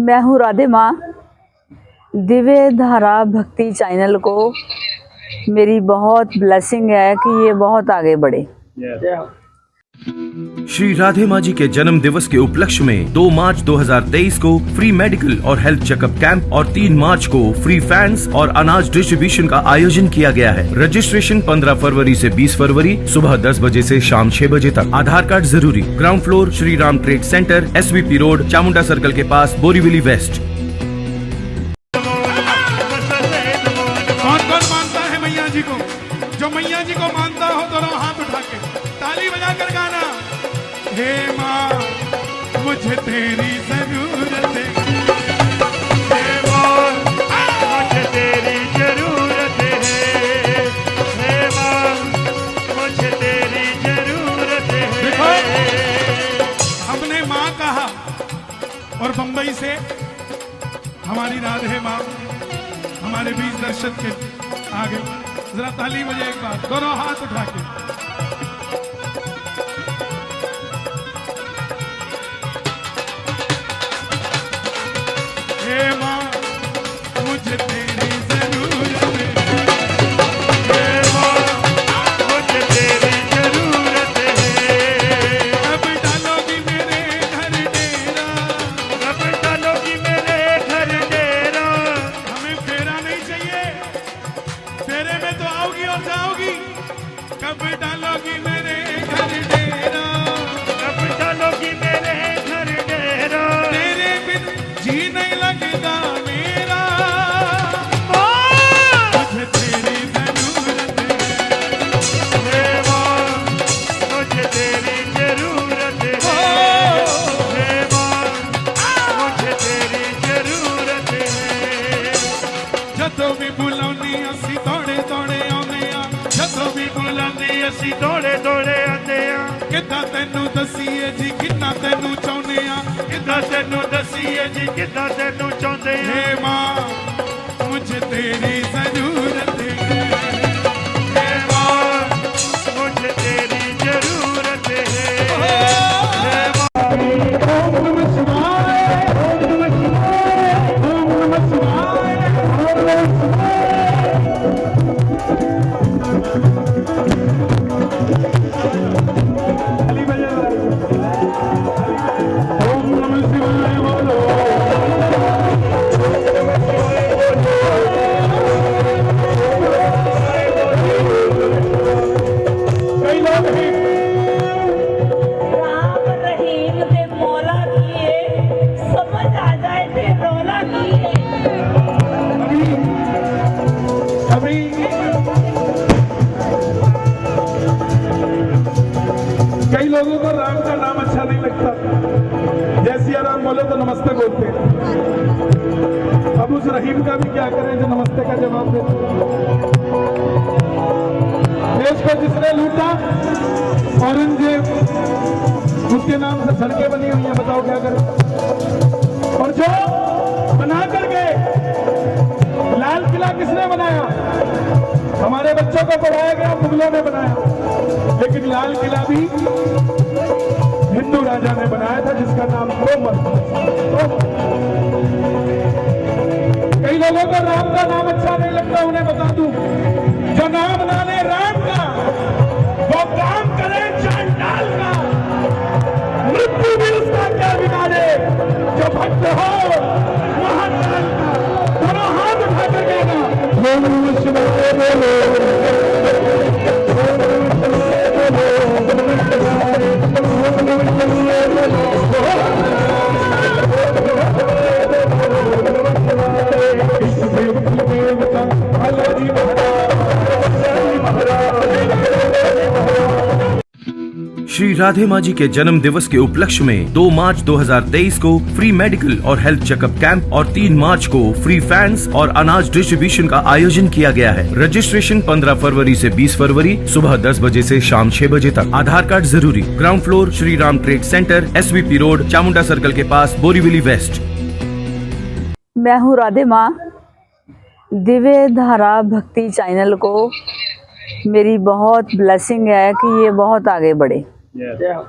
मैं हूँ राधे माँ। दिव्य धारा भक्ति चैनल को मेरी बहुत ब्लेसिंग है कि ये बहुत आगे बढ़े। श्री राधे माँ जी के जन्म दिवस के उपलक्ष्य में 2 मार्च 2023 को फ्री मेडिकल और हेल्थ चेकअप कैंप और 3 मार्च को फ्री फैंस और अनाज डिस्ट्रीब्यूशन का आयोजन किया गया है। रजिस्ट्रेशन 15 फरवरी से 20 फरवरी सुबह 10 बजे से शाम 6 बजे तक। आधार कार्ड ज़रूरी। Ground floor Shri Ram trade centre S road, Chamunda circle के पास, बोरीविली वेस्ट। जो मैया जी को मानता हो तो हाथ उठा के। ताली बजाकर गाना। हे माँ, मुझे तेरी ज़रूरत। ज़रूरत हमने माँ कहा और बंबई से हमारी राधे माँ। हमारे बीच दर्शक के आगे। जरा ताली बजे एक बार। दोनों हाथ उठा के। में तो आओगी और जाओगी। कब डालोगी मेरे ਅਸੀਂ ਦੌੜੇ ਦੌੜੇ ਆਂਦੇ ਆ ਕਿੱਦਾਂ ਤੈਨੂੰ ਦਸੀਏ ਜੀ ਕਿੱਦਾਂ ਤੈਨੂੰ ਚਾਹੁੰਦੇ ਆ ਕਿੱਦਾਂ ਤੈਨੂੰ ਦਸੀਏ ਜੀ ਕਿੱਦਾਂ ਤੈਨੂੰ ਚਾਹੁੰਦੇ ਆ ਹੇ ਮਾਂ ਮੁਝ ਤੇਰੀ लोगों को राम का नाम अच्छा नहीं लगता जैसे राम बोले तो नमस्ते बोलते अब उस रहीम का भी क्या करें जो नमस्ते का जवाब दे देश को जिसने लूटा औरंगज़ेब उसके नाम से सड़कें बनी हुई हैं बताओ क्या करें और जो बना कर गए लाल किला किसने बनाया हमारे बच्चों को पढ़ाया गया मुगलों ने बनाया लेकिन लाल किला भी हिंदू राजा ने बनाया था, जिसका नाम तोमर। कई लोगों को राम का नाम अच्छा नहीं लगता, उन्हें बता दूँ। जो नाम ना ले राम का, वो काम करे चांडाल का। मृत्यु भी उसका क्या बिगाड़े? जो भक्त हो, महाकाल का, दोनों हाथ उठा कर कहना श्री राधे माँ जी के जन्म दिवस के उपलक्ष्य में 2 मार्च 2023 को फ्री मेडिकल और हेल्थ चेकअप कैंप और 3 मार्च को फ्री फैंस और अनाज डिस्ट्रीब्यूशन का आयोजन किया गया है। रजिस्ट्रेशन 15 फरवरी से 20 फरवरी, सुबह 10 बजे से शाम 6 बजे तक। आधार कार्ड ज़रूरी। Ground floor, Shri Ram trade centre S road, Chamunda circle के पास, बोरीविली वेस्ट। मैं हूँ राधे माँ दिव्य धारा भक्ति चैनल को मेरी बहुत ब्लेसिंग है कि ये बहुत आगे बढ़े। Yeah. Yeah.